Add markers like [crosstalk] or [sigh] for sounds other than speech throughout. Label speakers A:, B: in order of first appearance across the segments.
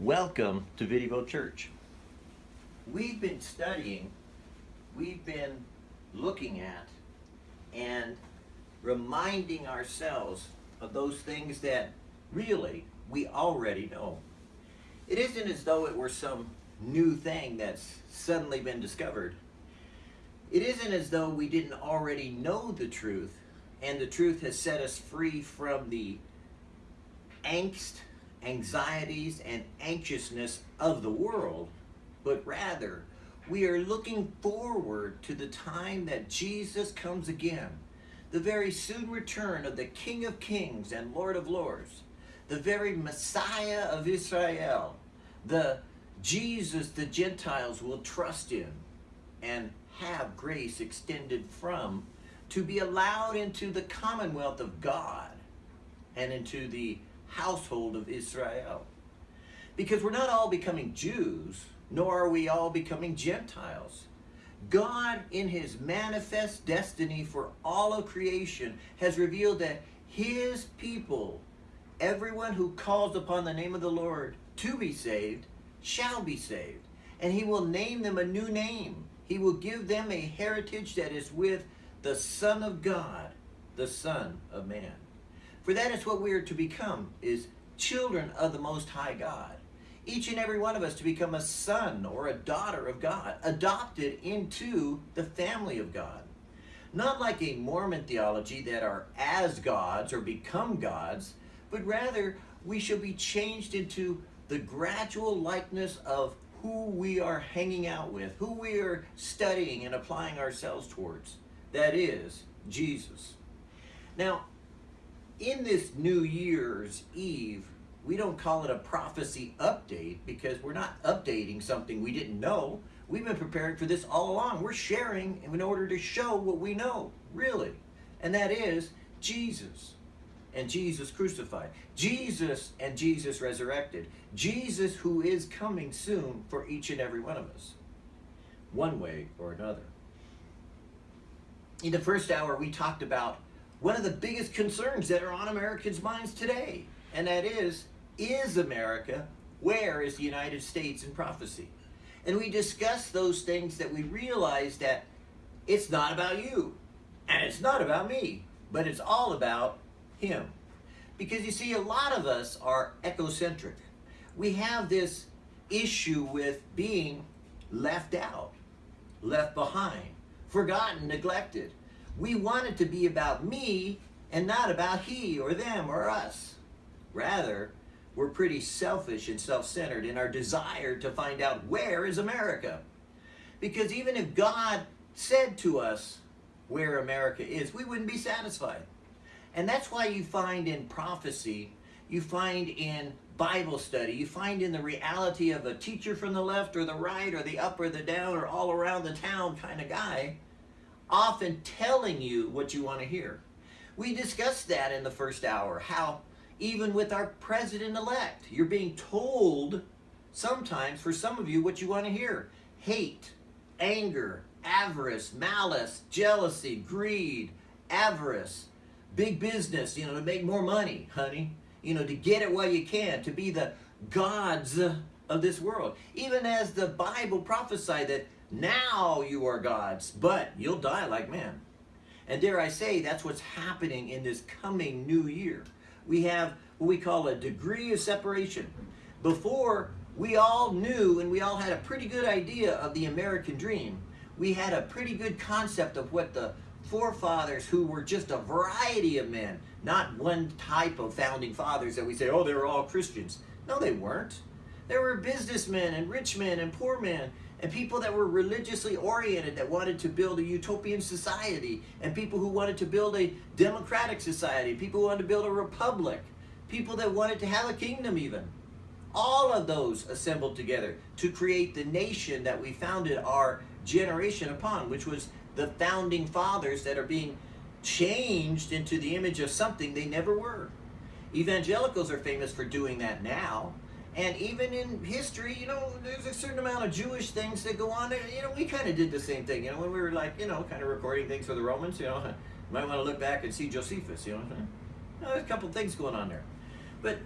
A: Welcome to Vidivo Church. We've been studying, we've been looking at, and reminding ourselves of those things that really we already know. It isn't as though it were some new thing that's suddenly been discovered. It isn't as though we didn't already know the truth and the truth has set us free from the angst anxieties and anxiousness of the world, but rather we are looking forward to the time that Jesus comes again, the very soon return of the King of Kings and Lord of Lords, the very Messiah of Israel, the Jesus the Gentiles will trust in and have grace extended from to be allowed into the commonwealth of God and into the household of Israel. Because we're not all becoming Jews, nor are we all becoming Gentiles. God, in his manifest destiny for all of creation, has revealed that his people, everyone who calls upon the name of the Lord to be saved, shall be saved. And he will name them a new name. He will give them a heritage that is with the Son of God, the Son of Man. For that is what we are to become, is children of the Most High God. Each and every one of us to become a son or a daughter of God, adopted into the family of God. Not like a Mormon theology that are as gods or become gods, but rather we shall be changed into the gradual likeness of who we are hanging out with, who we are studying and applying ourselves towards. That is, Jesus. Now, in this New Year's Eve, we don't call it a prophecy update because we're not updating something we didn't know. We've been preparing for this all along. We're sharing in order to show what we know, really. And that is Jesus and Jesus crucified. Jesus and Jesus resurrected. Jesus who is coming soon for each and every one of us, one way or another. In the first hour, we talked about one of the biggest concerns that are on Americans' minds today, and that is, is America, where is the United States in prophecy? And we discuss those things that we realize that it's not about you, and it's not about me, but it's all about him. Because you see, a lot of us are ecocentric. We have this issue with being left out, left behind, forgotten, neglected. We want it to be about me and not about he or them or us. Rather, we're pretty selfish and self-centered in our desire to find out where is America. Because even if God said to us where America is, we wouldn't be satisfied. And that's why you find in prophecy, you find in Bible study, you find in the reality of a teacher from the left or the right or the up or the down or all around the town kind of guy, often telling you what you want to hear. We discussed that in the first hour, how even with our president-elect, you're being told sometimes, for some of you, what you want to hear. Hate, anger, avarice, malice, jealousy, greed, avarice, big business, you know, to make more money, honey. You know, to get it while you can, to be the gods of this world. Even as the Bible prophesied that now you are gods, but you'll die like men. And dare I say, that's what's happening in this coming new year. We have what we call a degree of separation. Before, we all knew and we all had a pretty good idea of the American dream. We had a pretty good concept of what the forefathers who were just a variety of men, not one type of founding fathers that we say, oh, they were all Christians. No, they weren't. There were businessmen and rich men and poor men and people that were religiously oriented that wanted to build a utopian society, and people who wanted to build a democratic society, people who wanted to build a republic, people that wanted to have a kingdom even. All of those assembled together to create the nation that we founded our generation upon, which was the founding fathers that are being changed into the image of something they never were. Evangelicals are famous for doing that now. And even in history, you know, there's a certain amount of Jewish things that go on. You know, we kind of did the same thing. You know, when we were like, you know, kind of recording things for the Romans, you know, you might want to look back and see Josephus, you know. you know there's a couple things going on there. But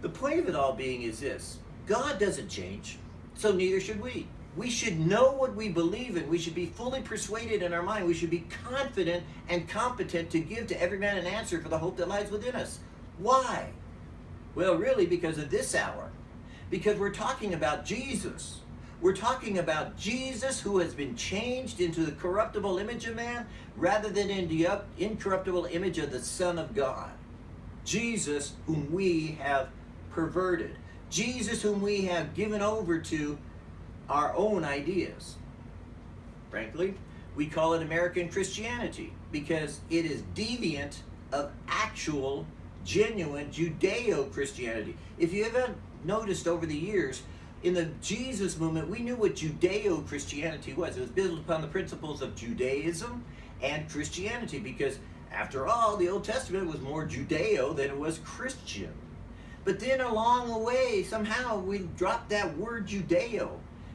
A: the point of it all being is this. God doesn't change, so neither should we. We should know what we believe in. We should be fully persuaded in our mind. We should be confident and competent to give to every man an answer for the hope that lies within us. Why? Well, really, because of this hour. Because we're talking about Jesus. We're talking about Jesus who has been changed into the corruptible image of man rather than in the incorruptible image of the Son of God. Jesus whom we have perverted. Jesus whom we have given over to our own ideas. Frankly, we call it American Christianity because it is deviant of actual, genuine Judeo Christianity. If you haven't noticed over the years, in the Jesus movement, we knew what Judeo Christianity was. It was built upon the principles of Judaism and Christianity because, after all, the Old Testament was more Judeo than it was Christian. But then along the way, somehow we dropped that word Judeo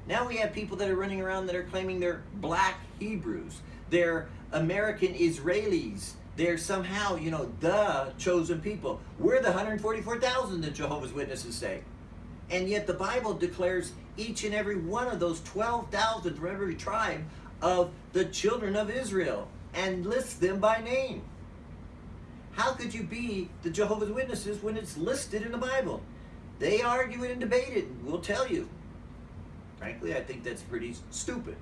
A: now we have people that are running around that are claiming they're black Hebrews. They're American Israelis. They're somehow, you know, the chosen people. We're the 144,000 that Jehovah's Witnesses say. And yet the Bible declares each and every one of those 12,000 from every tribe of the children of Israel and lists them by name. How could you be the Jehovah's Witnesses when it's listed in the Bible? They argue it and debate it. We'll tell you. Frankly, I think that's pretty stupid.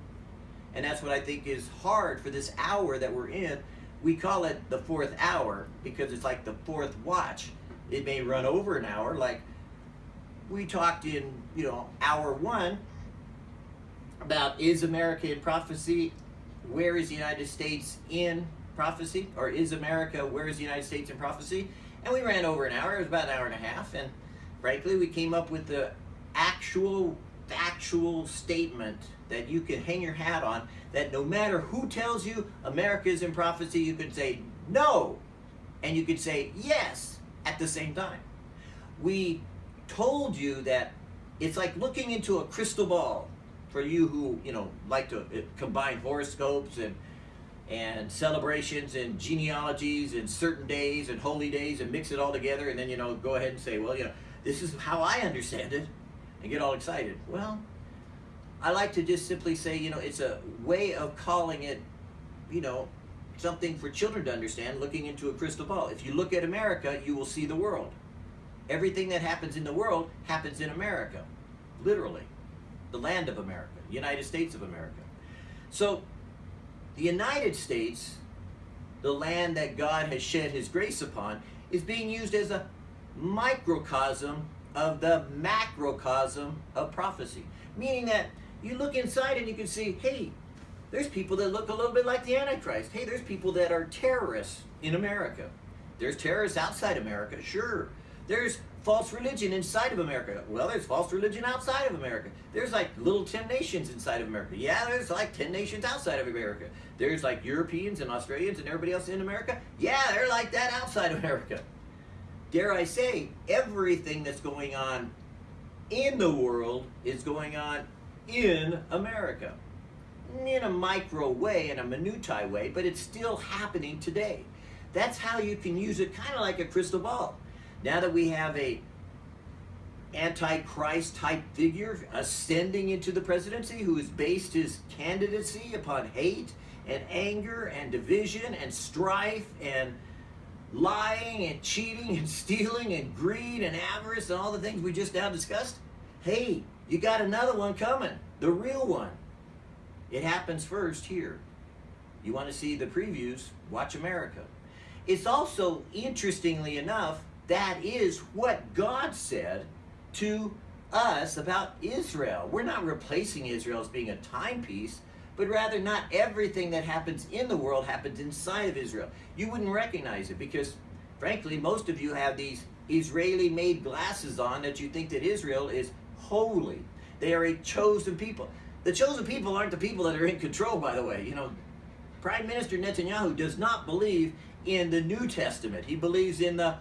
A: And that's what I think is hard for this hour that we're in. We call it the fourth hour because it's like the fourth watch. It may run over an hour, like we talked in, you know, hour one about is America in prophecy? Where is the United States in prophecy? Or is America, where is the United States in prophecy? And we ran over an hour, it was about an hour and a half, and frankly, we came up with the actual factual statement that you can hang your hat on that no matter who tells you America is in prophecy, you can say no and you could say yes at the same time. We told you that it's like looking into a crystal ball for you who, you know, like to uh, combine horoscopes and and celebrations and genealogies and certain days and holy days and mix it all together and then you know go ahead and say, well, you know, this is how I understand it and get all excited. Well, I like to just simply say, you know, it's a way of calling it, you know, something for children to understand, looking into a crystal ball. If you look at America, you will see the world. Everything that happens in the world happens in America, literally. The land of America, United States of America. So, the United States, the land that God has shed his grace upon, is being used as a microcosm of the macrocosm of prophecy. Meaning that you look inside and you can see, hey, there's people that look a little bit like the Antichrist. Hey, there's people that are terrorists in America. There's terrorists outside America, sure. There's false religion inside of America. Well, there's false religion outside of America. There's like little 10 nations inside of America. Yeah, there's like 10 nations outside of America. There's like Europeans and Australians and everybody else in America. Yeah, they're like that outside of America dare I say, everything that's going on in the world is going on in America. In a micro way, in a minutiae way, but it's still happening today. That's how you can use it kind of like a crystal ball. Now that we have a antichrist type figure ascending into the presidency who has based his candidacy upon hate and anger and division and strife and lying and cheating and [laughs] stealing and greed and avarice and all the things we just now discussed, hey, you got another one coming, the real one. It happens first here. You want to see the previews? Watch America. It's also, interestingly enough, that is what God said to us about Israel. We're not replacing Israel as being a timepiece but rather not everything that happens in the world happens inside of Israel. You wouldn't recognize it because, frankly, most of you have these Israeli made glasses on that you think that Israel is holy. They are a chosen people. The chosen people aren't the people that are in control, by the way. You know, Prime Minister Netanyahu does not believe in the New Testament. He believes in the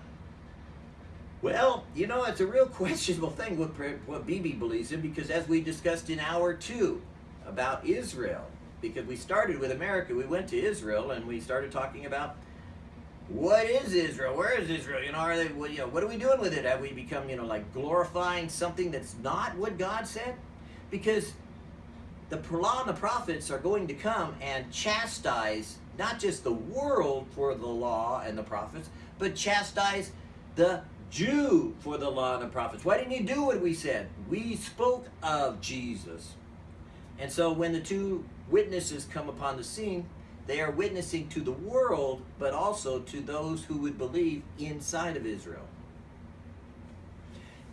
A: well, you know, it's a real [laughs] questionable thing what, what Bibi believes in because as we discussed in hour two, about Israel because we started with America. We went to Israel and we started talking about what is Israel? Where is Israel? You know, are they? What, you know, what are we doing with it? Have we become, you know, like glorifying something that's not what God said? Because the law and the prophets are going to come and chastise not just the world for the law and the prophets, but chastise the Jew for the law and the prophets. Why didn't you do what we said? We spoke of Jesus. And so when the two witnesses come upon the scene, they are witnessing to the world, but also to those who would believe inside of Israel.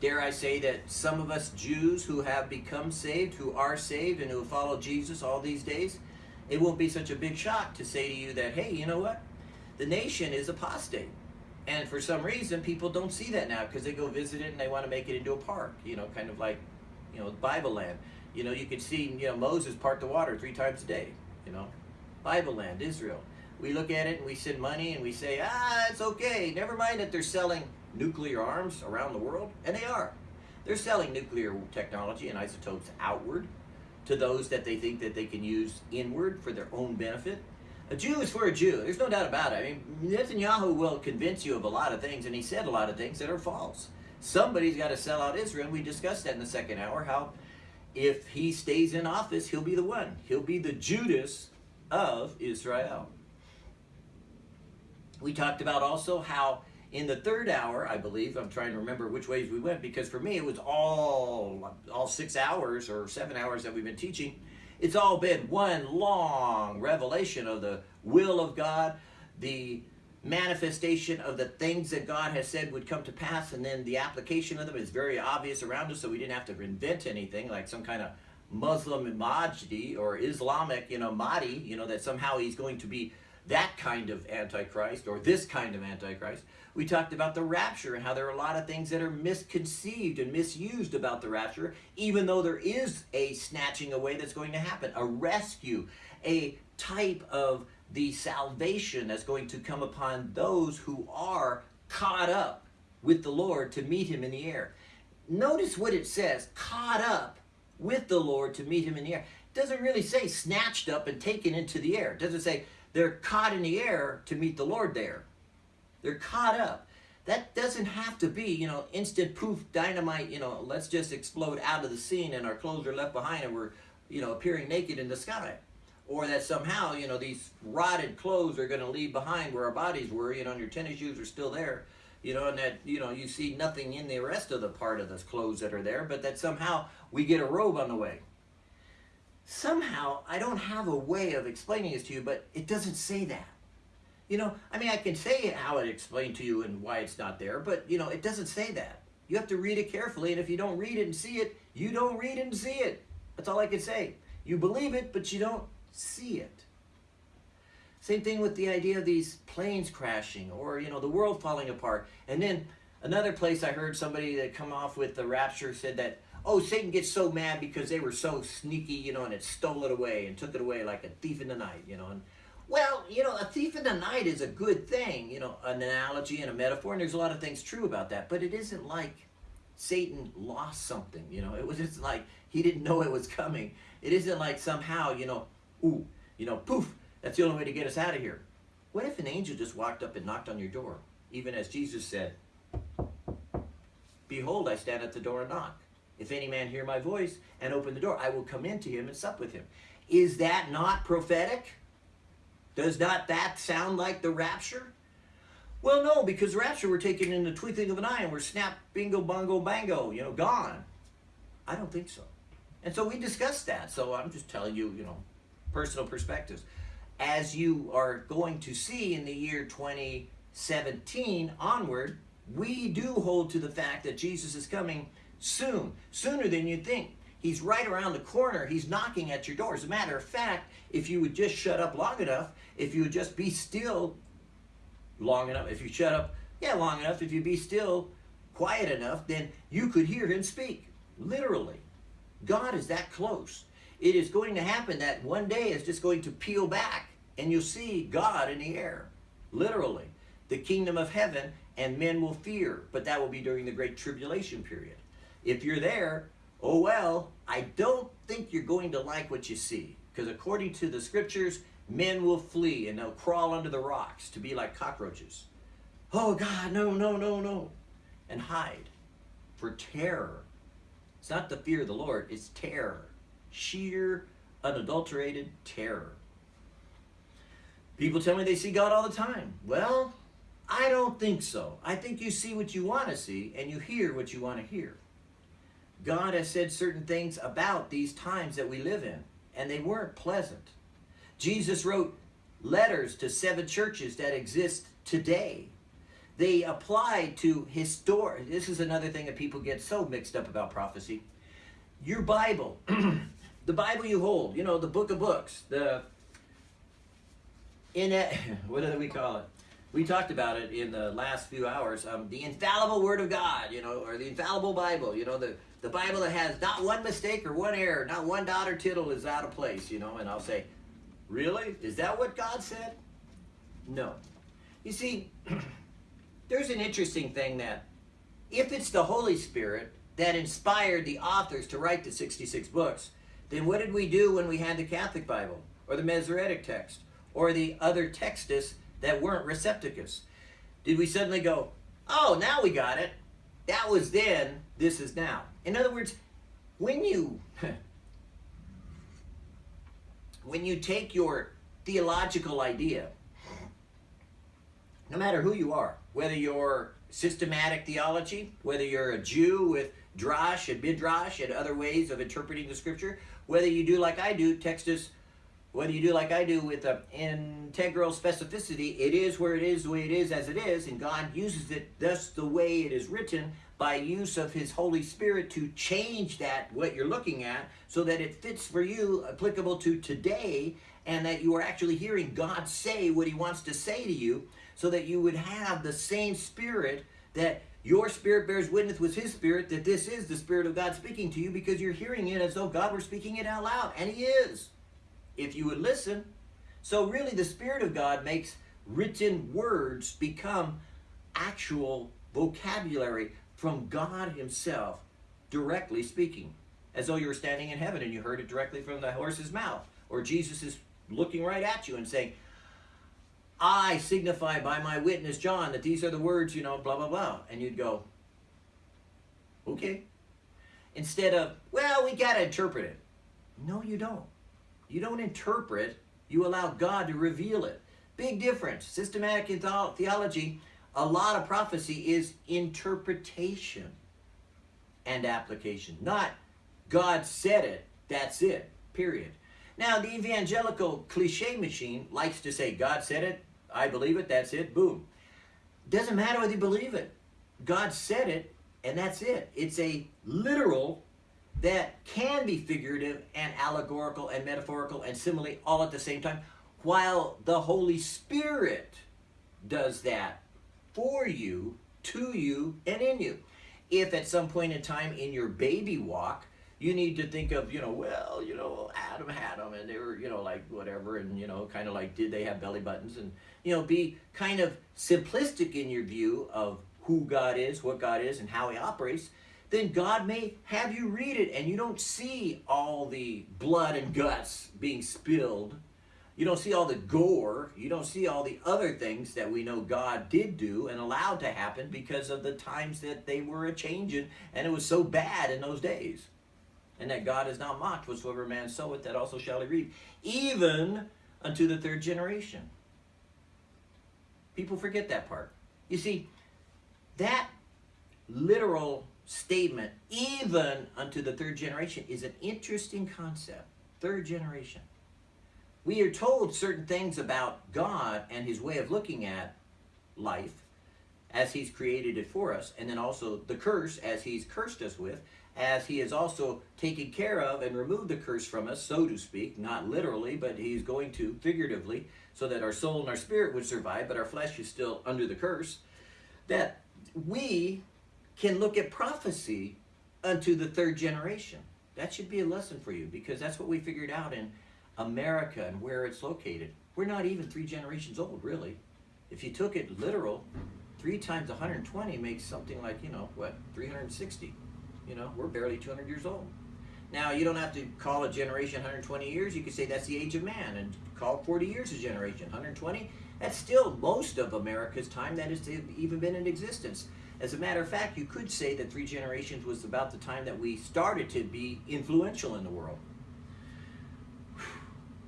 A: Dare I say that some of us Jews who have become saved, who are saved, and who follow Jesus all these days, it won't be such a big shock to say to you that, hey, you know what? The nation is apostate. And for some reason, people don't see that now because they go visit it and they want to make it into a park, you know, kind of like, you know, Bible land. You know, you could see, you know, Moses part the water three times a day, you know, Bible land, Israel. We look at it and we send money and we say, ah, it's okay. Never mind that they're selling nuclear arms around the world, and they are. They're selling nuclear technology and isotopes outward to those that they think that they can use inward for their own benefit. A Jew is for a Jew. There's no doubt about it. I mean, Netanyahu will convince you of a lot of things, and he said a lot of things that are false. Somebody's got to sell out Israel, and we discussed that in the second hour, how if he stays in office, he'll be the one. He'll be the Judas of Israel. We talked about also how in the third hour, I believe, I'm trying to remember which ways we went because for me it was all all six hours or seven hours that we've been teaching. It's all been one long revelation of the will of God, the manifestation of the things that God has said would come to pass, and then the application of them is very obvious around us, so we didn't have to invent anything like some kind of Muslim Mahdi or Islamic, you know, Mahdi, you know, that somehow he's going to be that kind of Antichrist or this kind of Antichrist. We talked about the rapture and how there are a lot of things that are misconceived and misused about the rapture, even though there is a snatching away that's going to happen, a rescue, a type of the salvation that's going to come upon those who are caught up with the Lord to meet him in the air. Notice what it says, caught up with the Lord to meet him in the air. It doesn't really say snatched up and taken into the air. It doesn't say they're caught in the air to meet the Lord there. They're caught up. That doesn't have to be, you know, instant poof dynamite, you know, let's just explode out of the scene and our clothes are left behind and we're, you know, appearing naked in the sky. Or that somehow, you know, these rotted clothes are going to leave behind where our bodies were, you know, and your tennis shoes are still there, you know, and that, you know, you see nothing in the rest of the part of those clothes that are there, but that somehow we get a robe on the way. Somehow, I don't have a way of explaining this to you, but it doesn't say that. You know, I mean, I can say how it explained to you and why it's not there, but, you know, it doesn't say that. You have to read it carefully, and if you don't read it and see it, you don't read and see it. That's all I can say. You believe it, but you don't see it. Same thing with the idea of these planes crashing or, you know, the world falling apart. And then another place I heard somebody that come off with the rapture said that, oh, Satan gets so mad because they were so sneaky, you know, and it stole it away and took it away like a thief in the night, you know. And well, you know, a thief in the night is a good thing, you know, an analogy and a metaphor, and there's a lot of things true about that, but it isn't like Satan lost something, you know, it was just like he didn't know it was coming. It isn't like somehow, you know, ooh, you know, poof, that's the only way to get us out of here. What if an angel just walked up and knocked on your door, even as Jesus said, Behold, I stand at the door and knock. If any man hear my voice and open the door, I will come into him and sup with him. Is that not prophetic? Does not that sound like the rapture? Well, no, because rapture we're taken in the twinkling of an eye and we're snap, bingo, bongo, bango, you know, gone. I don't think so. And so we discussed that. So I'm just telling you, you know, personal perspectives. As you are going to see in the year 2017 onward, we do hold to the fact that Jesus is coming soon, sooner than you think. He's right around the corner. He's knocking at your door. As a matter of fact, if you would just shut up long enough, if you would just be still long enough, if you shut up, yeah, long enough, if you be still quiet enough, then you could hear him speak. Literally. God is that close. It is going to happen that one day is just going to peel back and you'll see God in the air. Literally. The kingdom of heaven and men will fear, but that will be during the great tribulation period. If you're there, oh well, I don't think you're going to like what you see. Because according to the scriptures, Men will flee and they'll crawl under the rocks to be like cockroaches. Oh God, no, no, no, no. And hide for terror. It's not the fear of the Lord, it's terror. Sheer, unadulterated terror. People tell me they see God all the time. Well, I don't think so. I think you see what you want to see and you hear what you want to hear. God has said certain things about these times that we live in, and they weren't pleasant. Jesus wrote letters to seven churches that exist today. They apply to historic. This is another thing that people get so mixed up about prophecy. Your Bible, [clears throat] the Bible you hold, you know, the book of books, the in it, [laughs] what do we call it? We talked about it in the last few hours. Um, the infallible Word of God, you know, or the infallible Bible, you know, the the Bible that has not one mistake or one error, not one dot or tittle is out of place, you know. And I'll say, really? Is that what God said? No. You see, [clears throat] there's an interesting thing that if it's the Holy Spirit that inspired the authors to write the 66 books, then what did we do when we had the Catholic Bible or the Masoretic text or the other textus that weren't Recepticus? Did we suddenly go, oh, now we got it? That was then, this is now. In other words, when you [laughs] when you take your theological idea, no matter who you are, whether you're systematic theology, whether you're a Jew with drash and midrash and other ways of interpreting the scripture, whether you do like I do, Textus, whether you do like I do with integral specificity, it is where it is, the way it is, as it is, and God uses it thus the way it is written by use of His Holy Spirit to change that, what you're looking at, so that it fits for you, applicable to today, and that you are actually hearing God say what He wants to say to you, so that you would have the same spirit that your spirit bears witness with his spirit that this is the spirit of God speaking to you because you're hearing it as though God were speaking it out loud. And he is, if you would listen. So really the spirit of God makes written words become actual vocabulary from God himself directly speaking. As though you were standing in heaven and you heard it directly from the horse's mouth. Or Jesus is looking right at you and saying, I signify by my witness John that these are the words, you know, blah, blah, blah. And you'd go, okay. Instead of, well, we got to interpret it. No, you don't. You don't interpret, you allow God to reveal it. Big difference. Systematic theology, a lot of prophecy is interpretation and application. Not God said it, that's it, period. Now, the evangelical cliche machine likes to say, God said it, I believe it, that's it, boom. Doesn't matter whether you believe it. God said it, and that's it. It's a literal that can be figurative and allegorical and metaphorical and simile all at the same time, while the Holy Spirit does that for you, to you, and in you. If at some point in time in your baby walk, you need to think of, you know, well, you know, Adam had them and they were, you know, like whatever, and, you know, kind of like, did they have belly buttons? And, you know, be kind of simplistic in your view of who God is, what God is, and how he operates, then God may have you read it and you don't see all the blood and guts being spilled. You don't see all the gore. You don't see all the other things that we know God did do and allowed to happen because of the times that they were a changing and it was so bad in those days and that God is not mocked. Whatsoever man soweth, that also shall he reap, even unto the third generation. People forget that part. You see, that literal statement, even unto the third generation, is an interesting concept. Third generation. We are told certain things about God and his way of looking at life as he's created it for us, and then also the curse as he's cursed us with, as he has also taken care of and removed the curse from us, so to speak, not literally, but he's going to figuratively, so that our soul and our spirit would survive, but our flesh is still under the curse, that we can look at prophecy unto the third generation. That should be a lesson for you because that's what we figured out in America and where it's located. We're not even three generations old, really. If you took it literal, three times 120 makes something like, you know, what, 360. You know, we're barely 200 years old. Now, you don't have to call a generation 120 years. You could say that's the age of man and call 40 years a generation. 120, that's still most of America's time that has even been in existence. As a matter of fact, you could say that three generations was about the time that we started to be influential in the world.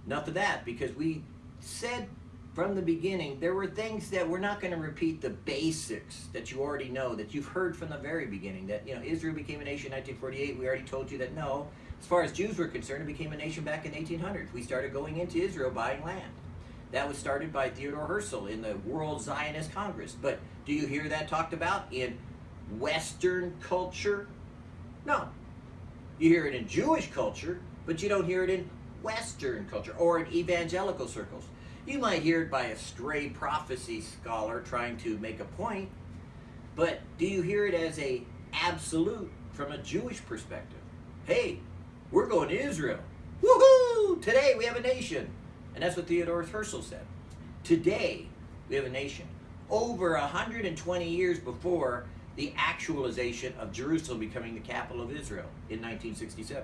A: Enough of that, because we said from the beginning there were things that we're not going to repeat the basics that you already know, that you've heard from the very beginning. That you know Israel became a nation in 1948. We already told you that no. As far as Jews were concerned, it became a nation back in 1800s. We started going into Israel buying land. That was started by Theodore Herzl in the World Zionist Congress. But do you hear that talked about in Western culture? No. You hear it in Jewish culture, but you don't hear it in Western culture or in evangelical circles. You might hear it by a stray prophecy scholar trying to make a point, but do you hear it as a absolute from a Jewish perspective? Hey, we're going to Israel. Woohoo! Today we have a nation. And that's what Theodore Herzl said. Today we have a nation. Over 120 years before the actualization of Jerusalem becoming the capital of Israel in 1967.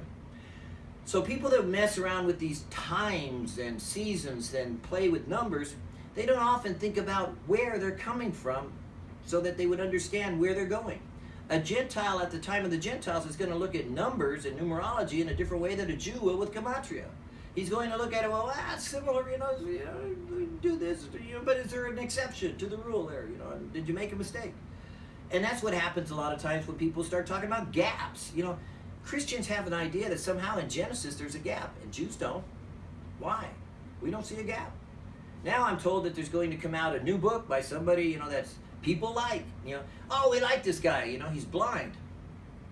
A: So people that mess around with these times and seasons and play with numbers, they don't often think about where they're coming from so that they would understand where they're going. A Gentile at the time of the Gentiles is going to look at numbers and numerology in a different way than a Jew will with Gematria. He's going to look at it, well, ah, similar, you know, you know, do this, you know, but is there an exception to the rule there, you know, did you make a mistake? And that's what happens a lot of times when people start talking about gaps, you know, Christians have an idea that somehow in Genesis there's a gap, and Jews don't. Why? We don't see a gap. Now I'm told that there's going to come out a new book by somebody, you know, that's people like. You know, oh, we like this guy, you know, he's blind.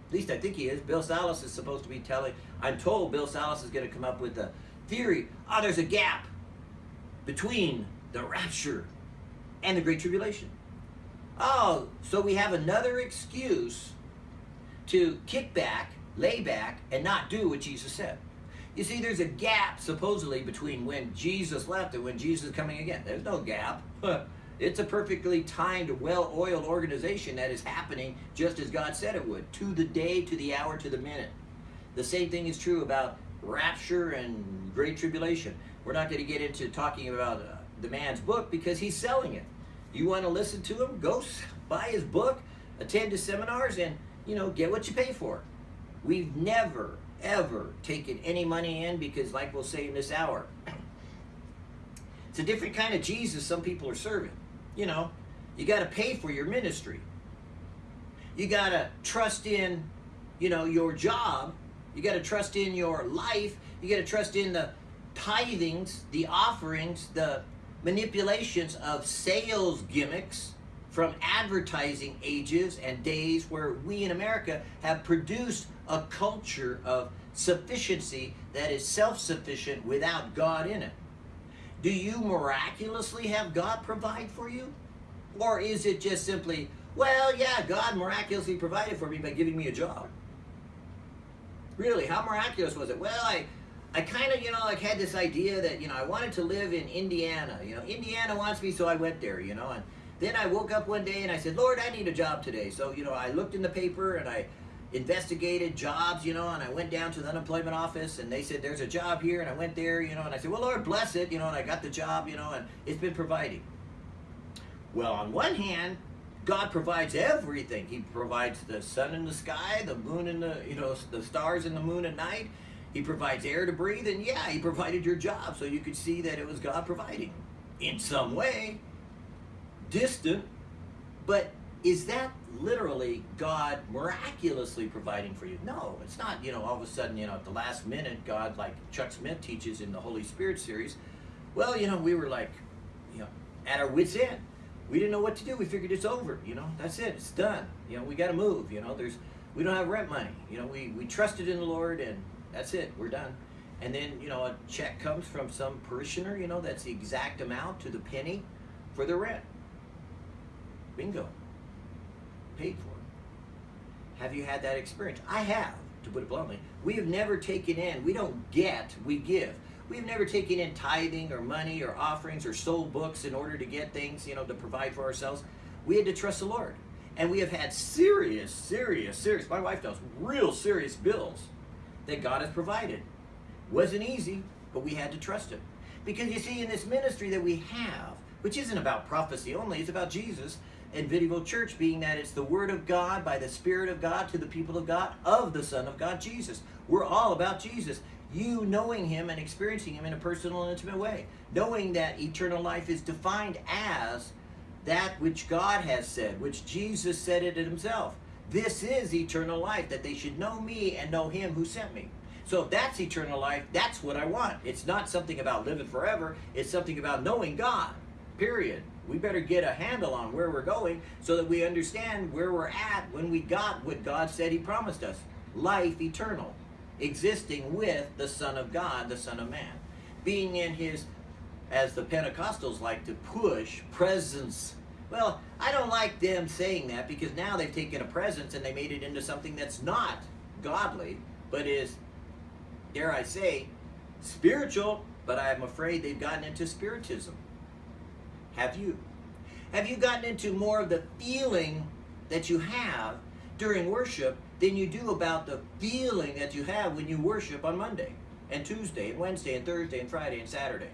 A: At least I think he is. Bill Salus is supposed to be telling, I'm told Bill Salus is going to come up with a theory. Oh, there's a gap between the rapture and the Great Tribulation. Oh, so we have another excuse to kick back lay back and not do what Jesus said. You see, there's a gap supposedly between when Jesus left and when Jesus is coming again. There's no gap. [laughs] it's a perfectly timed, well oiled organization that is happening just as God said it would, to the day, to the hour, to the minute. The same thing is true about rapture and great tribulation. We're not going to get into talking about uh, the man's book because he's selling it. You want to listen to him? Go buy his book, attend his seminars, and you know get what you pay for. We've never, ever taken any money in because, like we'll say in this hour, [clears throat] it's a different kind of Jesus some people are serving. You know, you got to pay for your ministry. You got to trust in, you know, your job. You got to trust in your life. You got to trust in the tithings, the offerings, the manipulations of sales gimmicks from advertising ages and days where we in America have produced a culture of sufficiency that is self sufficient without God in it. Do you miraculously have God provide for you? Or is it just simply, well, yeah, God miraculously provided for me by giving me a job? Really, how miraculous was it? Well, I, I kind of, you know, like had this idea that, you know, I wanted to live in Indiana. You know, Indiana wants me, so I went there, you know, and then I woke up one day and I said, Lord, I need a job today. So, you know, I looked in the paper and I investigated jobs, you know, and I went down to the unemployment office and they said, there's a job here. And I went there, you know, and I said, well, Lord, bless it, you know, and I got the job, you know, and it's been providing. Well, on one hand, God provides everything. He provides the sun in the sky, the moon and the, you know, the stars in the moon at night. He provides air to breathe, and yeah, he provided your job, so you could see that it was God providing in some way distant, but is that literally God miraculously providing for you? No, it's not, you know, all of a sudden, you know, at the last minute, God, like Chuck Smith teaches in the Holy Spirit series, well, you know, we were like, you know, at our wits' end. We didn't know what to do. We figured it's over, you know, that's it, it's done. You know, we got to move, you know, there's, we don't have rent money. You know, we, we trusted in the Lord and that's it, we're done. And then, you know, a check comes from some parishioner, you know, that's the exact amount to the penny for the rent. Bingo. Paid for. Have you had that experience? I have, to put it bluntly. We have never taken in, we don't get, we give. We've never taken in tithing or money or offerings or sold books in order to get things, you know, to provide for ourselves. We had to trust the Lord. And we have had serious, serious, serious, my wife knows, real serious bills that God has provided. Wasn't easy, but we had to trust Him. Because you see, in this ministry that we have, which isn't about prophecy only, it's about Jesus and Vidyville Church, being that it's the Word of God by the Spirit of God to the people of God of the Son of God, Jesus. We're all about Jesus. You knowing Him and experiencing Him in a personal and intimate way. Knowing that eternal life is defined as that which God has said, which Jesus said it Himself. This is eternal life, that they should know me and know Him who sent me. So if that's eternal life, that's what I want. It's not something about living forever, it's something about knowing God, period. We better get a handle on where we're going so that we understand where we're at when we got what God said He promised us life eternal, existing with the Son of God, the Son of Man, being in His, as the Pentecostals like to push, presence. Well, I don't like them saying that because now they've taken a presence and they made it into something that's not godly, but is, dare I say, spiritual, but I'm afraid they've gotten into spiritism. Have you? Have you gotten into more of the feeling that you have during worship than you do about the feeling that you have when you worship on Monday and Tuesday and Wednesday and Thursday and Friday and Saturday?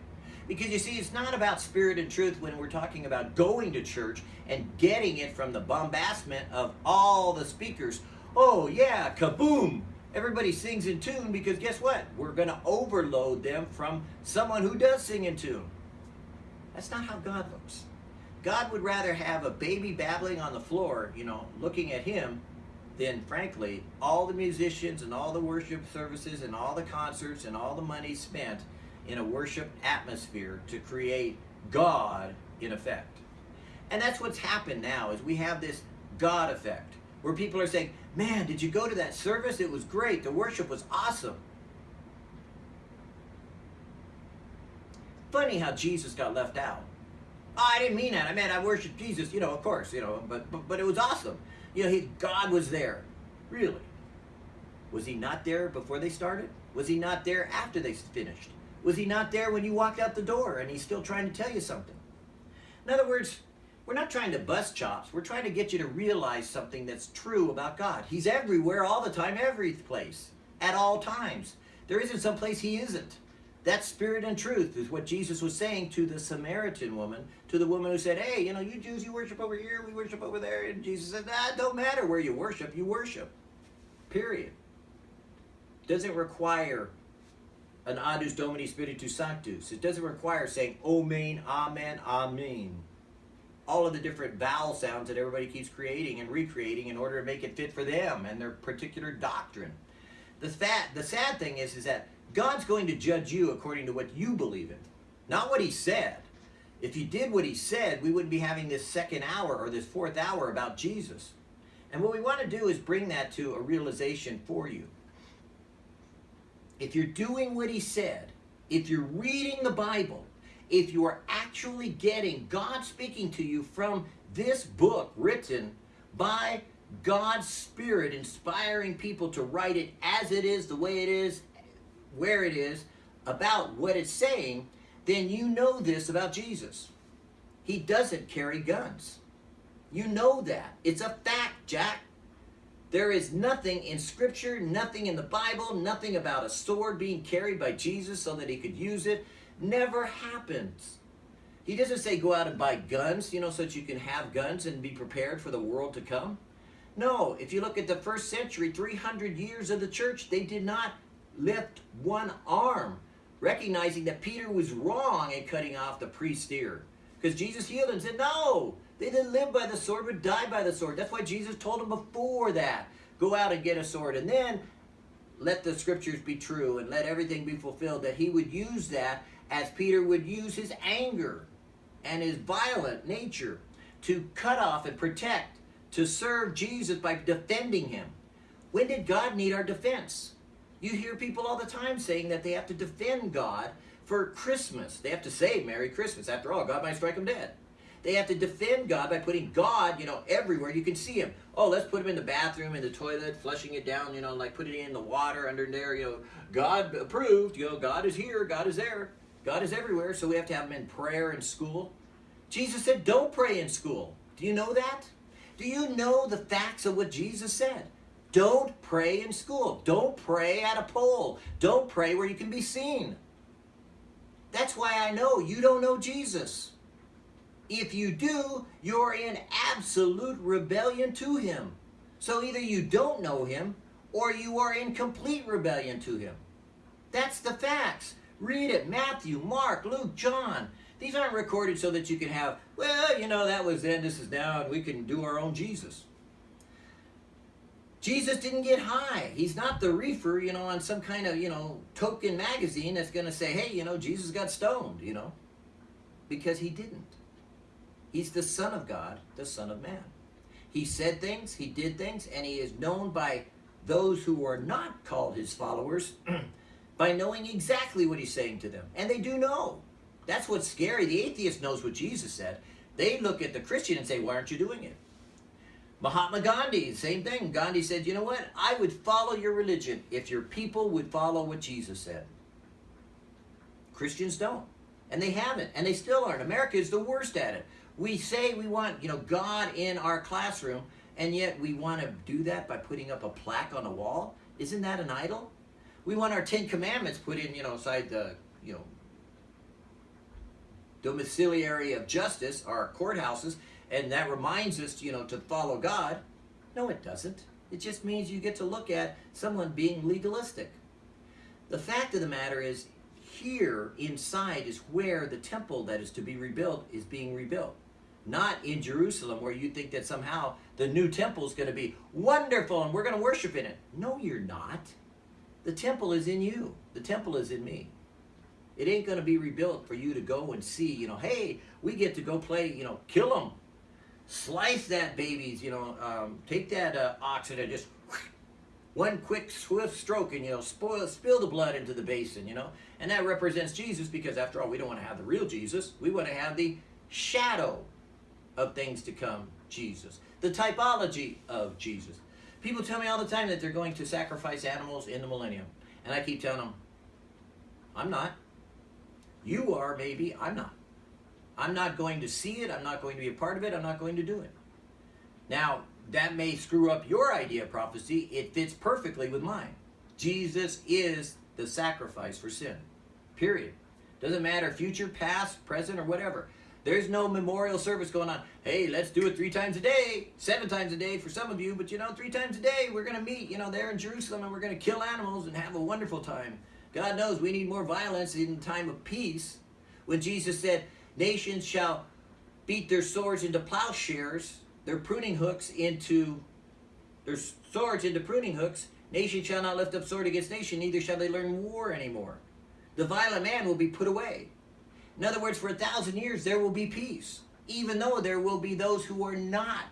A: Because you see, it's not about spirit and truth when we're talking about going to church and getting it from the bombastment of all the speakers. Oh, yeah, kaboom! Everybody sings in tune because guess what? We're going to overload them from someone who does sing in tune. That's not how God looks. God would rather have a baby babbling on the floor, you know, looking at him, than frankly, all the musicians and all the worship services and all the concerts and all the money spent in a worship atmosphere to create God in effect. And that's what's happened now is we have this God effect where people are saying, "Man, did you go to that service? It was great. The worship was awesome." Funny how Jesus got left out. Oh, I didn't mean that. I meant I worshiped Jesus, you know, of course, you know, but but, but it was awesome. You know, he, God was there. Really. Was he not there before they started? Was he not there after they finished? Was he not there when you walked out the door and he's still trying to tell you something? In other words, we're not trying to bust chops. We're trying to get you to realize something that's true about God. He's everywhere, all the time, every place, at all times. There isn't some place he isn't. That spirit and truth is what Jesus was saying to the Samaritan woman, to the woman who said, Hey, you know, you Jews, you worship over here, we worship over there. And Jesus said, Ah, don't matter where you worship, you worship. Period. Doesn't require an adus domini spiritus sanctus. It doesn't require saying Omen, Amen, Amen. All of the different vowel sounds that everybody keeps creating and recreating in order to make it fit for them and their particular doctrine. The, fat, the sad thing is, is that God's going to judge you according to what you believe in, not what he said. If you did what he said, we wouldn't be having this second hour or this fourth hour about Jesus. And what we want to do is bring that to a realization for you. If you're doing what he said, if you're reading the Bible, if you are actually getting God speaking to you from this book written by God's Spirit, inspiring people to write it as it is, the way it is, where it is, about what it's saying, then you know this about Jesus. He doesn't carry guns. You know that. It's a fact, Jack. There is nothing in Scripture, nothing in the Bible, nothing about a sword being carried by Jesus so that he could use it. Never happens. He doesn't say go out and buy guns, you know, so that you can have guns and be prepared for the world to come. No, if you look at the first century, 300 years of the church, they did not lift one arm, recognizing that Peter was wrong in cutting off the priest's ear. Because Jesus healed him and said, No, they didn't live by the sword, but died by the sword. That's why Jesus told him before that go out and get a sword. And then let the scriptures be true and let everything be fulfilled. That he would use that as Peter would use his anger and his violent nature to cut off and protect, to serve Jesus by defending him. When did God need our defense? You hear people all the time saying that they have to defend God for Christmas. They have to say Merry Christmas. After all, God might strike them dead. They have to defend God by putting God, you know, everywhere you can see him. Oh, let's put him in the bathroom, in the toilet, flushing it down, you know, like putting it in the water under there, you know. God approved, you know, God is here, God is there. God is everywhere, so we have to have him in prayer in school. Jesus said, don't pray in school. Do you know that? Do you know the facts of what Jesus said? Don't pray in school. Don't pray at a pole. Don't pray where you can be seen. That's why I know you don't know Jesus. If you do, you're in absolute rebellion to him. So either you don't know him or you are in complete rebellion to him. That's the facts. Read it Matthew, Mark, Luke, John. These aren't recorded so that you can have, well, you know, that was then, this is now, and we can do our own Jesus. Jesus didn't get high. He's not the reefer, you know, on some kind of, you know, token magazine that's going to say, hey, you know, Jesus got stoned, you know, because he didn't. He's the Son of God, the Son of Man. He said things, he did things, and he is known by those who are not called his followers [clears throat] by knowing exactly what he's saying to them. And they do know. That's what's scary. The atheist knows what Jesus said. They look at the Christian and say, why aren't you doing it? Mahatma Gandhi, same thing. Gandhi said, you know what? I would follow your religion if your people would follow what Jesus said. Christians don't. And they haven't. And they still aren't. America is the worst at it. We say we want, you know, God in our classroom, and yet we want to do that by putting up a plaque on a wall. Isn't that an idol? We want our Ten Commandments put in, you know, inside the, you know, domiciliary of justice, our courthouses, and that reminds us, you know, to follow God. No, it doesn't. It just means you get to look at someone being legalistic. The fact of the matter is, here inside is where the temple that is to be rebuilt is being rebuilt. Not in Jerusalem, where you think that somehow the new temple is going to be wonderful and we're going to worship in it. No, you're not. The temple is in you, the temple is in me. It ain't going to be rebuilt for you to go and see, you know, hey, we get to go play, you know, kill them slice that baby's, you know, um, take that uh, oxen and just one quick swift stroke and, you know, spoil, spill the blood into the basin, you know. And that represents Jesus because after all, we don't want to have the real Jesus. We want to have the shadow of things to come, Jesus. The typology of Jesus. People tell me all the time that they're going to sacrifice animals in the millennium. And I keep telling them, I'm not. You are, maybe. I'm not. I'm not going to see it. I'm not going to be a part of it. I'm not going to do it. Now, that may screw up your idea of prophecy. It fits perfectly with mine. Jesus is the sacrifice for sin. Period. Doesn't matter future, past, present, or whatever. There's no memorial service going on. Hey, let's do it three times a day, seven times a day for some of you, but you know, three times a day we're going to meet, you know, there in Jerusalem and we're going to kill animals and have a wonderful time. God knows we need more violence in time of peace. When Jesus said, Nations shall beat their swords into plowshares, their pruning hooks into their swords into pruning hooks. Nation shall not lift up sword against nation, neither shall they learn war anymore. The violent man will be put away. In other words, for a thousand years there will be peace, even though there will be those who are not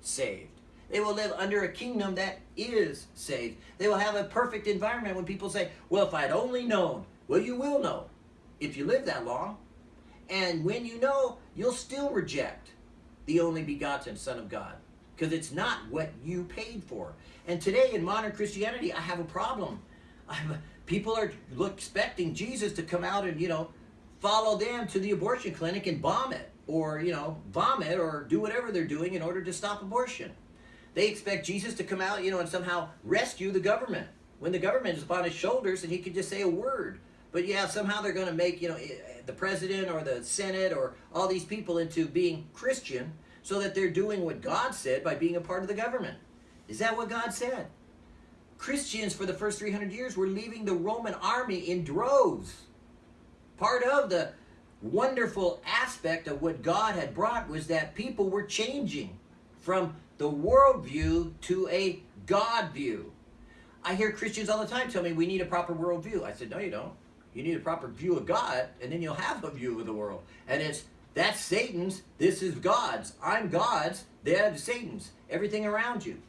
A: saved. They will live under a kingdom that is saved. They will have a perfect environment when people say, well, if I'd only known. Well, you will know if you live that long. And when you know, you'll still reject the only begotten Son of God because it's not what you paid for. And today in modern Christianity, I have a problem. [laughs] I'm, people are expecting Jesus to come out and, you know, follow them to the abortion clinic and bomb it or, you know, vomit or do whatever they're doing in order to stop abortion. They expect Jesus to come out, you know, and somehow rescue the government when the government is upon his shoulders and he could just say a word. But yeah, somehow they're going to make, you know, eh, eh, the president or the Senate or all these people into being Christian so that they're doing what God said by being a part of the government. Is that what God said? Christians for the first 300 years were leaving the Roman army in droves. Part of the wonderful aspect of what God had brought was that people were changing from the world view to a God view. I hear Christians all the time tell me we need a proper worldview. I said, no, you don't. You need a proper view of God, and then you'll have a view of the world. And it's that's Satan's, this is God's. I'm God's, they're Satan's. Everything around you.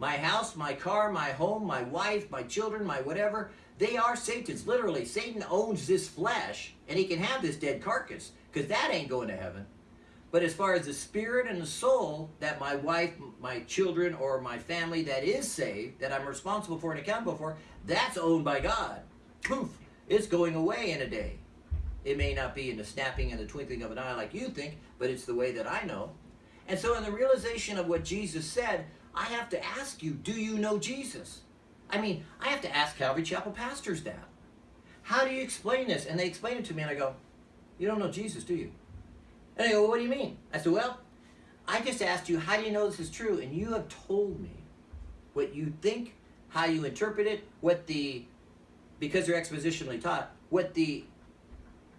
A: My house, my car, my home, my wife, my children, my whatever, they are Satan's. Literally, Satan owns this flesh, and he can have this dead carcass, because that ain't going to heaven. But as far as the spirit and the soul that my wife, my children, or my family that is saved, that I'm responsible for and accountable for, that's owned by God. Poof. It's going away in a day. It may not be in the snapping and the twinkling of an eye like you think, but it's the way that I know. And so in the realization of what Jesus said, I have to ask you, do you know Jesus? I mean, I have to ask Calvary Chapel pastors that. How do you explain this? And they explain it to me, and I go, You don't know Jesus, do you? And they go, well, What do you mean? I said, Well, I just asked you, How do you know this is true? And you have told me what you think, how you interpret it, what the, because they're expositionally taught, what the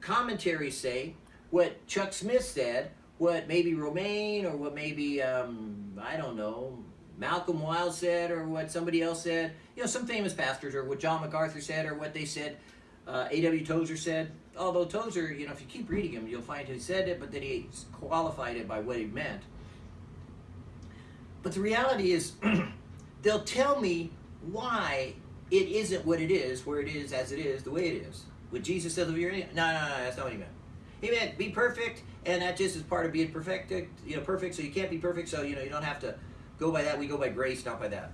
A: commentaries say, what Chuck Smith said, what maybe Romaine or what maybe, um, I don't know, Malcolm Wild said or what somebody else said, you know, some famous pastors or what John MacArthur said or what they said, uh, A.W. Tozer said. Although Tozer, you know, if you keep reading him, you'll find he said it, but then he qualified it by what he meant. But the reality is, [clears throat] they'll tell me why it isn't what it is, where it is as it is, the way it is. What Jesus said, no, no, no, that's not what he meant. He meant be perfect, and that just is part of being perfect. You know, perfect. So you can't be perfect. So you know, you don't have to go by that. We go by grace, not by that.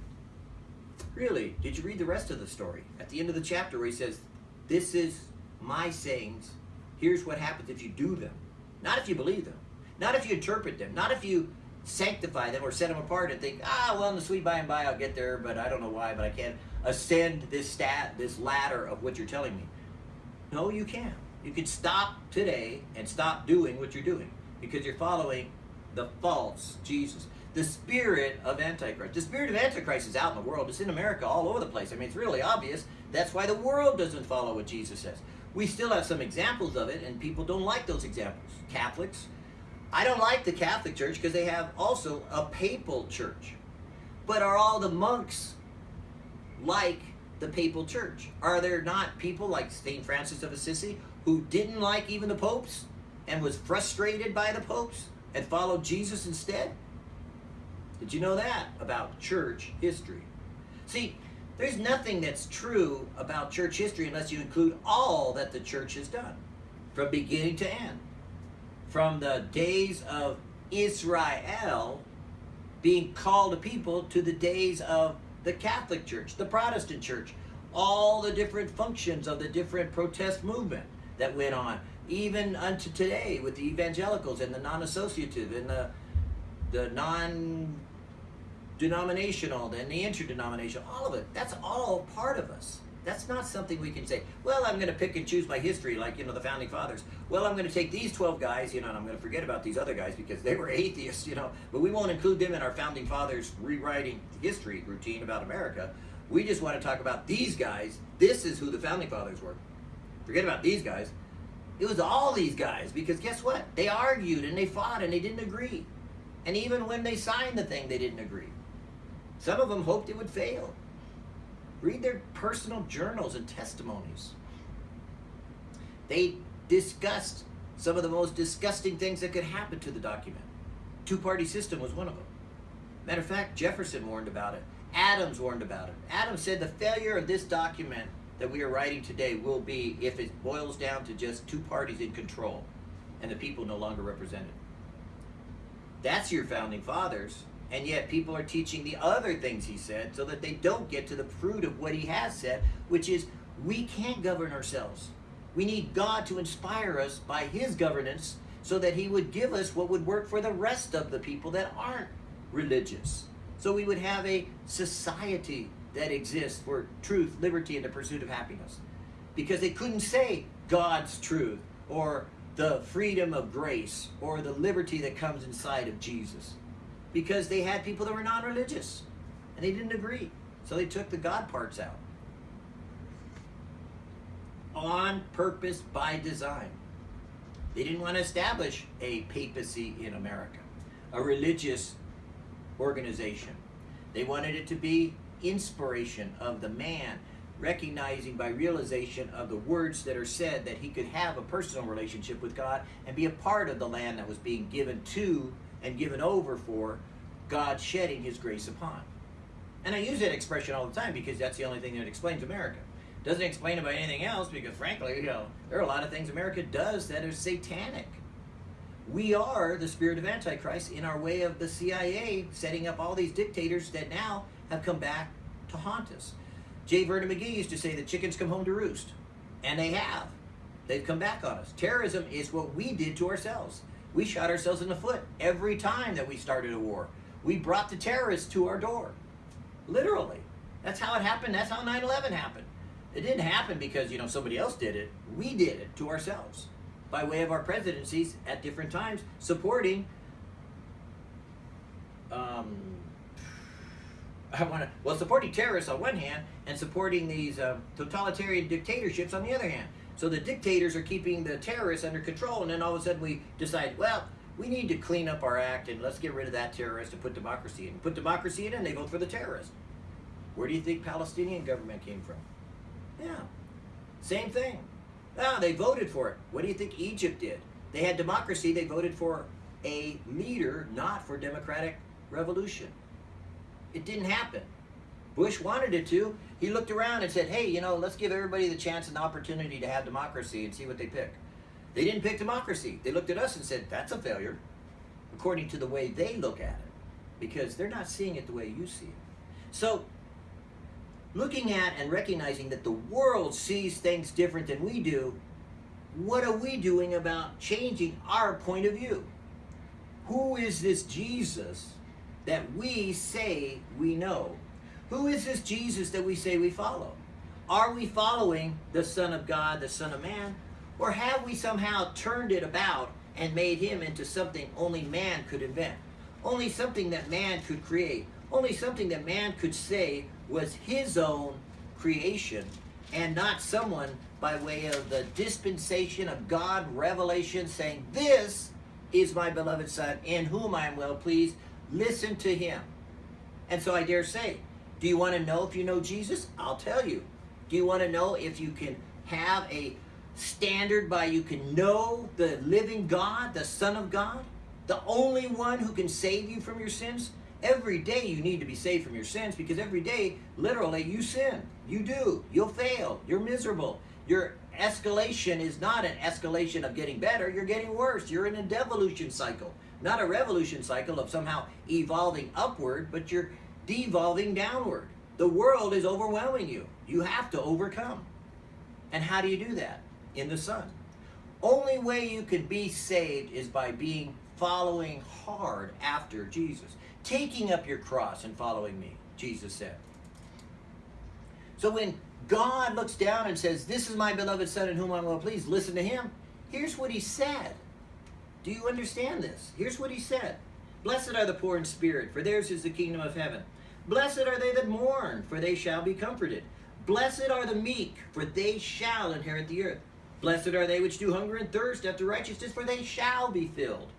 A: Really? Did you read the rest of the story at the end of the chapter where he says, "This is my sayings. Here's what happens if you do them, not if you believe them, not if you interpret them, not if you sanctify them or set them apart and think, ah, well, in the sweet by and by I'll get there, but I don't know why, but I can't ascend this stat, this ladder of what you're telling me. No, you can't. You can stop today and stop doing what you're doing because you're following the false Jesus. The spirit of Antichrist. The spirit of Antichrist is out in the world. It's in America all over the place. I mean, it's really obvious. That's why the world doesn't follow what Jesus says. We still have some examples of it, and people don't like those examples. Catholics, I don't like the Catholic Church because they have also a papal church. But are all the monks like the papal church? Are there not people like St. Francis of Assisi who didn't like even the popes and was frustrated by the popes and followed Jesus instead? Did you know that about church history? See, there's nothing that's true about church history unless you include all that the church has done from beginning to end from the days of Israel being called a people to the days of the Catholic Church, the Protestant Church, all the different functions of the different protest movement that went on, even unto today with the evangelicals and the non-associative and the the non-denominational and the interdenominational, all of it. That's all part of us. That's not something we can say, well, I'm going to pick and choose my history like, you know, the founding fathers. Well, I'm going to take these 12 guys, you know, and I'm going to forget about these other guys because they were [laughs] atheists, you know, but we won't include them in our founding fathers rewriting history routine about America. We just want to talk about these guys. This is who the founding fathers were. Forget about these guys. It was all these guys because guess what? They argued and they fought and they didn't agree. And even when they signed the thing, they didn't agree. Some of them hoped it would fail. Read their personal journals and testimonies. They discussed some of the most disgusting things that could happen to the document. Two party system was one of them. Matter of fact, Jefferson warned about it. Adams warned about it. Adams said the failure of this document that we are writing today will be if it boils down to just two parties in control and the people no longer represented. That's your founding fathers and yet people are teaching the other things he said so that they don't get to the fruit of what he has said, which is we can't govern ourselves. We need God to inspire us by his governance so that he would give us what would work for the rest of the people that aren't religious. So we would have a society that exists for truth, liberty, and the pursuit of happiness. Because they couldn't say God's truth or the freedom of grace or the liberty that comes inside of Jesus because they had people that were non-religious and they didn't agree. So they took the God parts out. On purpose, by design. They didn't want to establish a papacy in America, a religious organization. They wanted it to be inspiration of the man, recognizing by realization of the words that are said that he could have a personal relationship with God and be a part of the land that was being given to and given over for God shedding his grace upon. And I use that expression all the time because that's the only thing that explains America. Doesn't explain about anything else because frankly, you know, there are a lot of things America does that are satanic. We are the spirit of Antichrist in our way of the CIA setting up all these dictators that now have come back to haunt us. J. Vernon McGee used to say the chickens come home to roost. And they have. They've come back on us. Terrorism is what we did to ourselves. We shot ourselves in the foot every time that we started a war. We brought the terrorists to our door. Literally. That's how it happened. That's how 9 11 happened. It didn't happen because, you know, somebody else did it. We did it to ourselves by way of our presidencies at different times supporting um, I want to well supporting terrorists on one hand and supporting these uh, totalitarian dictatorships on the other hand. So the dictators are keeping the terrorists under control, and then all of a sudden we decide, well, we need to clean up our act and let's get rid of that terrorist and put democracy in. Put democracy in, and they vote for the terrorist. Where do you think Palestinian government came from? Yeah, same thing. Ah, they voted for it. What do you think Egypt did? They had democracy. They voted for a leader, not for democratic revolution. It didn't happen. Bush wanted it to. He looked around and said, hey, you know, let's give everybody the chance and the opportunity to have democracy and see what they pick. They didn't pick democracy. They looked at us and said, that's a failure, according to the way they look at it, because they're not seeing it the way you see it. So, looking at and recognizing that the world sees things different than we do, what are we doing about changing our point of view? Who is this Jesus that we say we know? Who is this Jesus that we say we follow? Are we following the Son of God, the Son of Man? Or have we somehow turned it about and made him into something only man could invent? Only something that man could create? Only something that man could say was his own creation and not someone by way of the dispensation of God revelation saying, This is my beloved Son in whom I am well pleased. Listen to him. And so I dare say, do you want to know if you know Jesus? I'll tell you. Do you want to know if you can have a standard by you can know the living God, the Son of God, the only one who can save you from your sins? Every day you need to be saved from your sins because every day, literally, you sin. You do. You'll fail. You're miserable. Your escalation is not an escalation of getting better. You're getting worse. You're in a devolution cycle. Not a revolution cycle of somehow evolving upward, but you're devolving downward. The world is overwhelming you. You have to overcome. And how do you do that? In the Son. Only way you can be saved is by being following hard after Jesus. Taking up your cross and following me, Jesus said. So when God looks down and says, This is my beloved Son in whom I'm well pleased, listen to him. Here's what he said. Do you understand this? Here's what he said Blessed are the poor in spirit, for theirs is the kingdom of heaven. Blessed are they that mourn, for they shall be comforted. Blessed are the meek, for they shall inherit the earth. Blessed are they which do hunger and thirst after righteousness, for they shall be filled.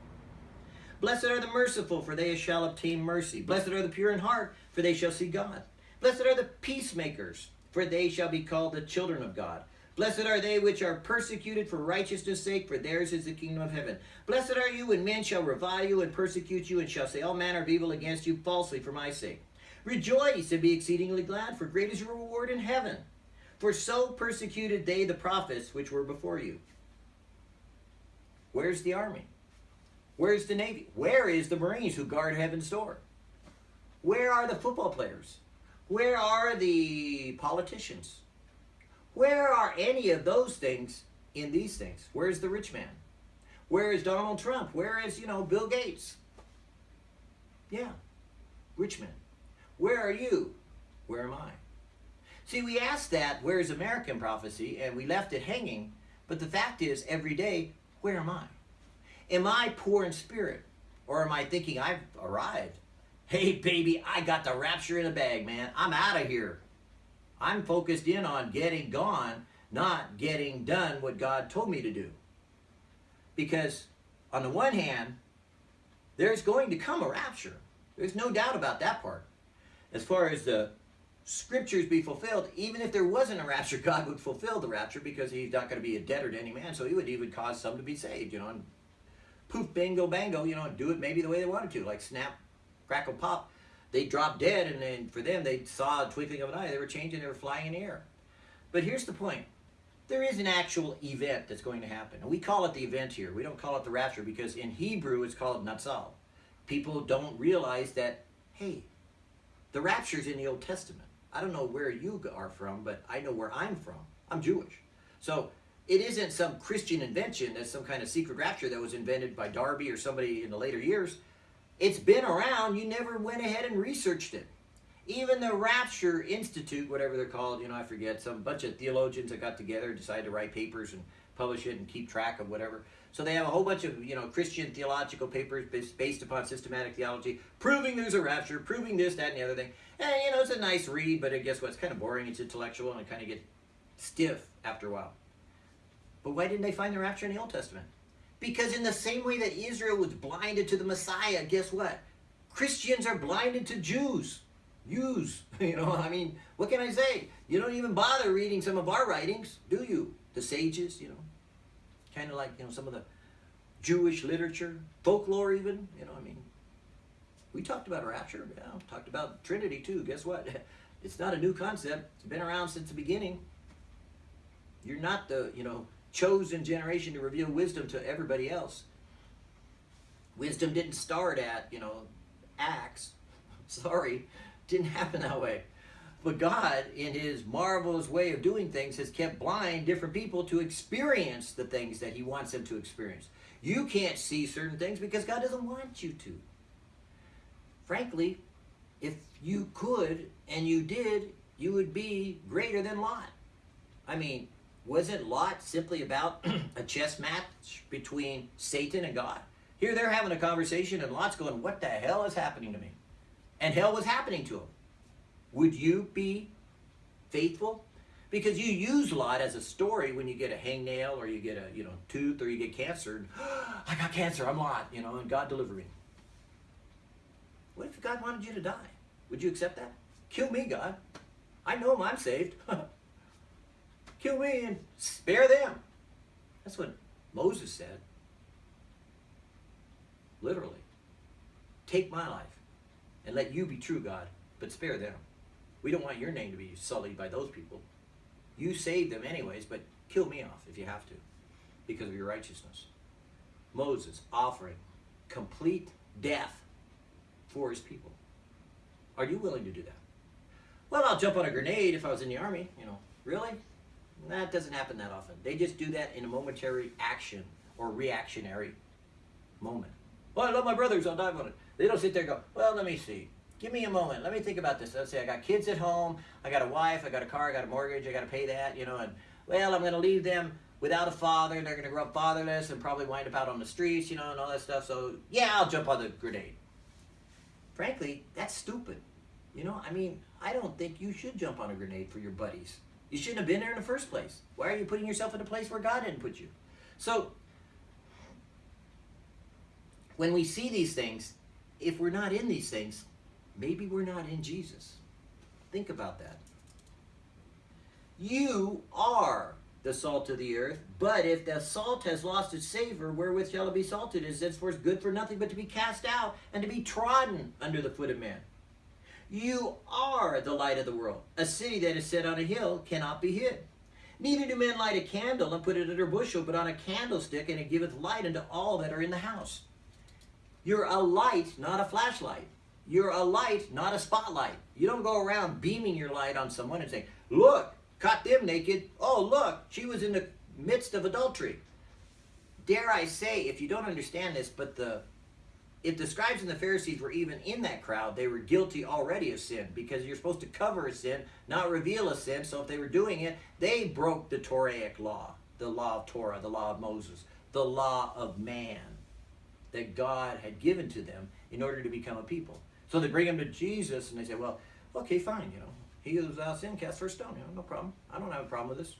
A: Blessed are the merciful, for they shall obtain mercy. Blessed are the pure in heart, for they shall see God. Blessed are the peacemakers, for they shall be called the children of God. Blessed are they which are persecuted for righteousness' sake, for theirs is the kingdom of heaven. Blessed are you when men shall revile you and persecute you, and shall say all manner of evil against you falsely for my sake. Rejoice and be exceedingly glad, for great is your reward in heaven. For so persecuted they the prophets which were before you. Where's the army? Where's the Navy? Where is the Marines who guard heaven's door? Where are the football players? Where are the politicians? Where are any of those things in these things? Where's the rich man? Where is Donald Trump? Where is, you know, Bill Gates? Yeah, rich man. Where are you? Where am I? See, we asked that, where is American prophecy? And we left it hanging. But the fact is, every day, where am I? Am I poor in spirit? Or am I thinking I've arrived? Hey, baby, I got the rapture in a bag, man. I'm out of here. I'm focused in on getting gone, not getting done what God told me to do. Because, on the one hand, there's going to come a rapture. There's no doubt about that part. As far as the scriptures be fulfilled, even if there wasn't a rapture, [laughs] God would fulfill the rapture because he's not going to be a debtor to any man. So he would even cause some to be saved, you know, and poof, bingo, bango, you know, do it maybe the way they wanted to, like snap, crackle, pop. They dropped dead, and then for them, they saw a twinkling of an eye. They were changing, they were flying in the air. But here's the point. There is an actual event that's going to happen. And we call it the event here. We don't call it the rapture because in Hebrew it's called Natsal. People don't realize that, hey, the rapture's in the Old Testament. I don't know where you are from, but I know where I'm from. I'm Jewish. So it isn't some Christian invention that's some kind of secret rapture that was invented by Darby or somebody in the later years. It's been around. You never went ahead and researched it. Even the Rapture Institute, whatever they're called, you know, I forget, some bunch of theologians that got together and decided to write papers and publish it and keep track of whatever. So they have a whole bunch of, you know, Christian theological papers based upon systematic theology, proving there's a rapture, proving this, that, and the other thing. And, you know, it's a nice read, but I guess what? It's kind of boring. It's intellectual, and it kind of gets stiff after a while. But why didn't they find the rapture in the Old Testament? Because in the same way that Israel was blinded to the Messiah, guess what? Christians are blinded to Jews. Jews, [laughs] you know, I mean, what can I say? You don't even bother reading some of our writings, do you? The sages, you know, kind of like, you know, some of the Jewish literature, folklore even, you know, I mean, we talked about rapture, yeah, talked about Trinity too. Guess what? [laughs] It's not a new concept. It's been around since the beginning. You're not the, you know, chosen generation to reveal wisdom to everybody else. Wisdom didn't start at, you know, Acts. [laughs] Sorry, didn't happen that way. But God, in his marvelous way of doing things, has kept blind different people to experience the things that he wants them to experience. You can't see certain things because God doesn't want you to. Frankly, if you could and you did, you would be greater than Lot. I mean, wasn't Lot simply about [clears throat] a chess match between Satan and God? Here they're having a conversation and Lot's going, what the hell is happening to me? And hell was happening to him. Would you be faithful? Because you use Lot as a story when you get a hangnail or you get a you know tooth or you get cancer. And, [gasps] I got cancer, I'm Lot, you know, and God delivered me. What if God wanted you to die? Would you accept that? Kill me, God. I know him, I'm saved. [laughs] Kill me and spare them. That's what Moses said. Literally. Take my life and let you be true, God, but spare them. We don't want your name to be sullied by those people. You saved them anyways, but kill me off if you have to because of your righteousness. Moses offering complete death for his people. Are you willing to do that? Well, I'll jump on a grenade if I was in the army. You know, really? That doesn't happen that often. They just do that in a momentary action or reactionary moment. Well, I love my brothers. I'll die on it. They don't sit there and go, well, let me see. Give me a moment. Let me think about this. Let's say I got kids at home. I got a wife. I got a car. I got a mortgage. I got to pay that, you know, and, well, I'm going to leave them without a father. They're going to grow up fatherless and probably wind up out on the streets, you know, and all that stuff. So, yeah, I'll jump on the grenade. Frankly, that's stupid. You know, I mean, I don't think you should jump on a grenade for your buddies. You shouldn't have been there in the first place. Why are you putting yourself in a place where God didn't put you? So, when we see these things, if we're not in these things, maybe we're not in Jesus. Think about that. You are the salt of the earth, but if the salt has lost its savor, wherewith shall it be salted? It is henceforth good for nothing but to be cast out and to be trodden under the foot of men. You are the light of the world. A city that is set on a hill cannot be hid. Neither do men light a candle and put it under a bushel, but on a candlestick, and it giveth light unto all that are in the house. You're a light, not a flashlight. You're a light, not a spotlight. You don't go around beaming your light on someone and saying, look, caught them naked. Oh, look, she was in the midst of adultery. Dare I say, if you don't understand this, but the if the scribes and the Pharisees were even in that crowd, they were guilty already of sin because you're supposed to cover a sin, not reveal a sin. So if they were doing it, they broke the Toraic law, the law of Torah, the law of Moses, the law of man that God had given to them in order to become a people. So they bring him to Jesus and they say, well, okay, fine, you know, he who's without sin cast first stone, you know, no problem. I don't have a problem with this.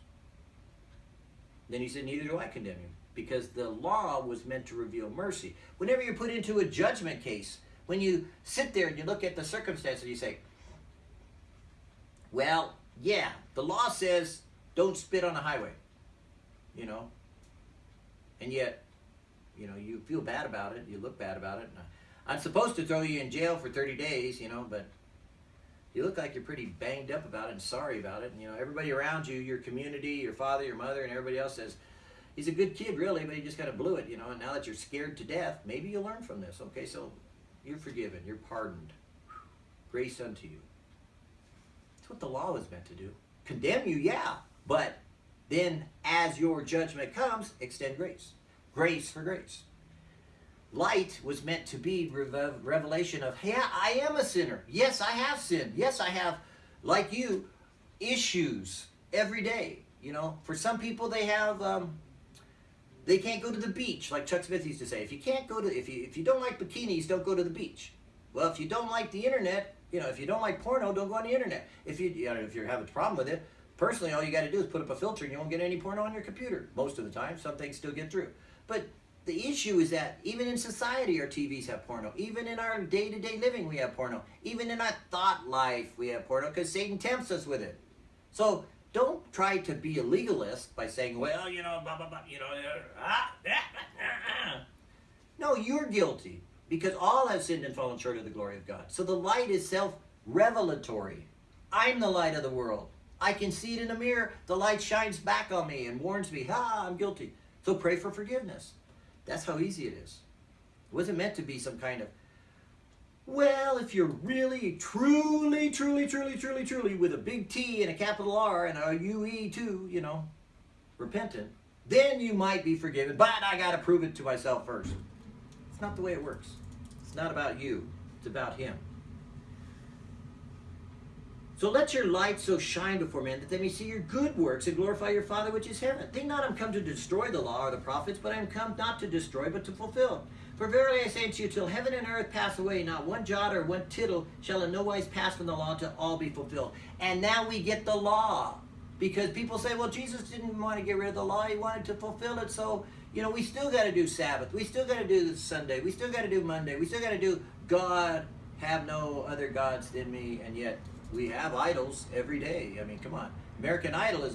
A: Then he said, neither do I condemn you because the law was meant to reveal mercy. Whenever you're put into a judgment case, when you sit there and you look at the circumstances, you say, well, yeah, the law says don't spit on the highway, you know, and yet you know, you feel bad about it, you look bad about it. I'm supposed to throw you in jail for 30 days, you know, but you look like you're pretty banged up about it and sorry about it. And, you know, everybody around you, your community, your father, your mother, and everybody else says, he's a good kid, really, but he just kind of blew it, you know, and now that you're scared to death, maybe you'll learn from this. Okay, so you're forgiven, you're pardoned. Grace unto you. That's what the law was meant to do. Condemn you, yeah, but then as your judgment comes, extend grace grace for grace. Light was meant to be revelation of, yeah, I am a sinner. Yes, I have sinned. Yes, I have, like you, issues every day. You know, for some people, they have, um, they can't go to the beach, like Chuck Smith used to say. If you can't go to, if you if you don't like bikinis, don't go to the beach. Well, if you don't like the internet, you know, if you don't like porno, don't go on the internet. If you, you know, if you're having a problem with it, personally, all you got to do is put up a filter, and you won't get any porno on your computer. Most of the time, some things still get through. But the issue is that even in society, our TVs have porno. Even in our day-to-day living, we have porno. Even in our thought life, we have porno because Satan tempts us with it. So don't try to be a legalist by saying, well, you know, blah, blah, blah, you know, ah, ah, [laughs] ah, no, you're guilty because all have sinned and fallen short of the glory of God. So the light is self-revelatory. I'm the light of the world. I can see it in a mirror. The light shines back on me and warns me, ah, I'm guilty. So pray for forgiveness. That's how easy it is. It wasn't meant to be some kind of, well, if you're really, truly, truly, truly, truly, truly, with a big T and a capital R and a U-E too, you know, repentant, then you might be forgiven, but I got to prove it to myself first. It's not the way it works. It's not about you. It's about Him. So let your light so shine before men that they may see your good works and glorify your Father which is heaven. Think not I'm come to destroy the law or the prophets, but I am come not to destroy, but to fulfill. For verily I say unto you, till heaven and earth pass away, not one jot or one tittle shall in no wise pass from the law until all be fulfilled. And now we get the law. Because people say, well, Jesus didn't want to get rid of the law. He wanted to fulfill it. So, you know, we still got to do Sabbath. We still got to do Sunday. We still got to do Monday. We still got to do God, have no other gods than me. And yet we have idols every day. I mean, come on. American Idol is